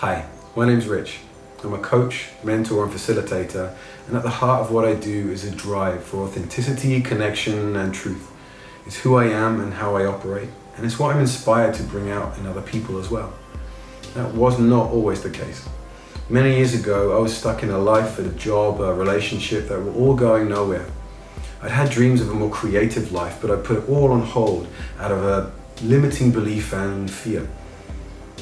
Hi, my name's Rich. I'm a coach, mentor and facilitator and at the heart of what I do is a drive for authenticity, connection and truth. It's who I am and how I operate and it's what I'm inspired to bring out in other people as well. That was not always the case. Many years ago I was stuck in a life, a job, a relationship that were all going nowhere. I'd had dreams of a more creative life but I put it all on hold out of a limiting belief and fear.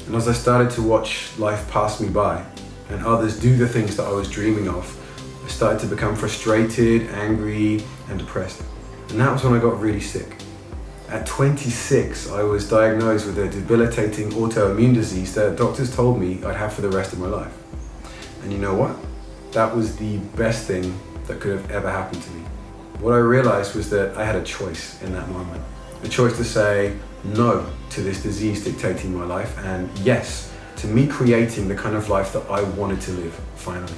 And as I started to watch life pass me by and others do the things that I was dreaming of, I started to become frustrated, angry and depressed. And that was when I got really sick. At 26, I was diagnosed with a debilitating autoimmune disease that doctors told me I'd have for the rest of my life. And you know what? That was the best thing that could have ever happened to me. What I realized was that I had a choice in that moment. A choice to say no to this disease dictating my life and yes to me creating the kind of life that I wanted to live, finally.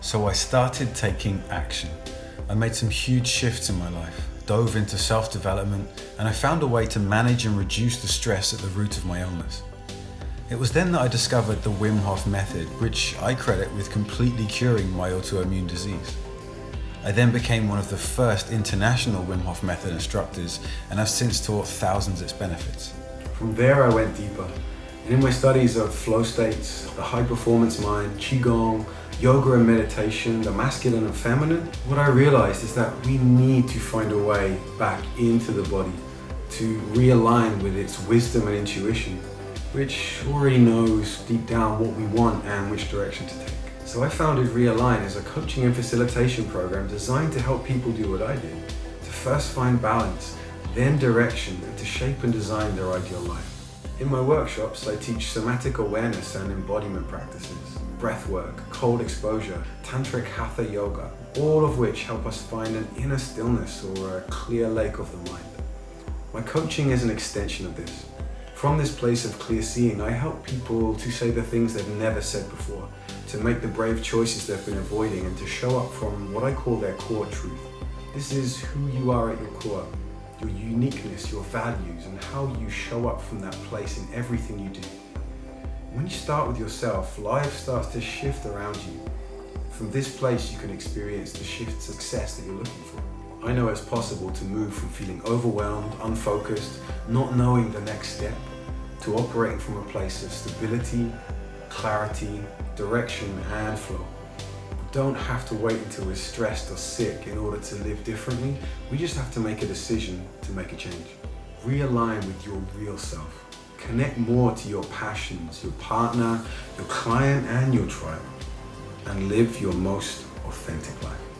So I started taking action. I made some huge shifts in my life, dove into self-development, and I found a way to manage and reduce the stress at the root of my illness. It was then that I discovered the Wim Hof method, which I credit with completely curing my autoimmune disease. I then became one of the first international Wim Hof method instructors and I've since taught thousands its benefits. From there I went deeper. And in my studies of flow states, the high performance mind, Qigong, yoga and meditation, the masculine and feminine, what I realized is that we need to find a way back into the body to realign with its wisdom and intuition, which already knows deep down what we want and which direction to take. So I founded Realign as a coaching and facilitation program designed to help people do what I did, to first find balance, then direction, and to shape and design their ideal life. In my workshops, I teach somatic awareness and embodiment practices, breath work, cold exposure, tantric hatha yoga, all of which help us find an inner stillness or a clear lake of the mind. My coaching is an extension of this. From this place of clear seeing, I help people to say the things they've never said before, to make the brave choices they've been avoiding and to show up from what I call their core truth. This is who you are at your core, your uniqueness, your values and how you show up from that place in everything you do. When you start with yourself, life starts to shift around you. From this place you can experience the shift success that you're looking for. I know it's possible to move from feeling overwhelmed, unfocused, not knowing the next step, to operating from a place of stability, clarity, direction and flow. We don't have to wait until we're stressed or sick in order to live differently. We just have to make a decision to make a change. Realign with your real self. Connect more to your passions, your partner, your client and your tribe. And live your most authentic life.